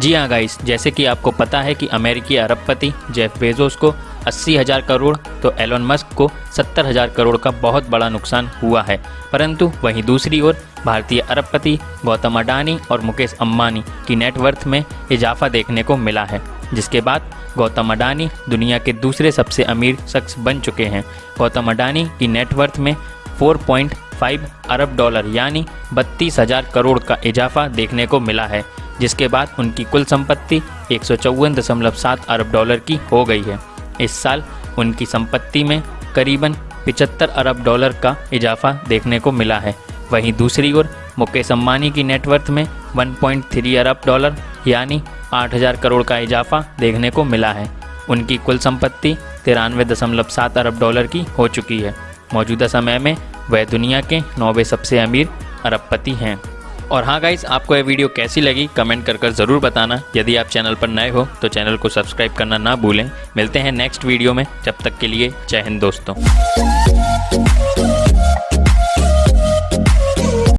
जी हाँ गाइस जैसे कि आपको पता है कि अमेरिकी अरबपति जेफ बेजोस को अस्सी हज़ार करोड़ तो एलोन मस्क को सत्तर हज़ार करोड़ का बहुत बड़ा नुकसान हुआ है। परंतु वहीं दूसरी ओर, भारतीय अरबपति गौतम अडानी और मुकेश अम्बानी की नेटवर्थ में इजाफा देखने को मिला है, जिसके बाद गौतम अडानी दुनिया के दूसरे सबसे अमीर शख्स बन चुके हैं। गौतम अडानी की नेटवर्थ में 4.5 अरब डॉलर, यानी बत्तीस हज़ार करोड़ का इजाफा देखने को मिला है। जिसके बाद उनकी कुल संपत्ति एक अरब डॉलर की हो गई है। इस साल उनकी संपत्ति में करीबन पिचहत्तर अरब डॉलर का इजाफा देखने को मिला है। वहीं दूसरी ओर मुकेश अम्बानी की नेटवर्थ में 1.3 अरब डॉलर, यानी 8000 करोड़ का इजाफा देखने को मिला है। उनकी कुल संपत्ति तिरानवे दशमलव सात अरब डॉलर की हो चुकी है। मौजूदा समय में वह दुनिया के नौवे सबसे अमीर अरबपति हैं। और हाँ गाइज़ आपको यह वीडियो कैसी लगी कमेंट कर कर ज़रूर बताना। यदि आप चैनल पर नए हो तो चैनल को सब्सक्राइब करना ना भूलें। मिलते हैं नेक्स्ट वीडियो में। जब तक के लिए जय हिंद दोस्तों।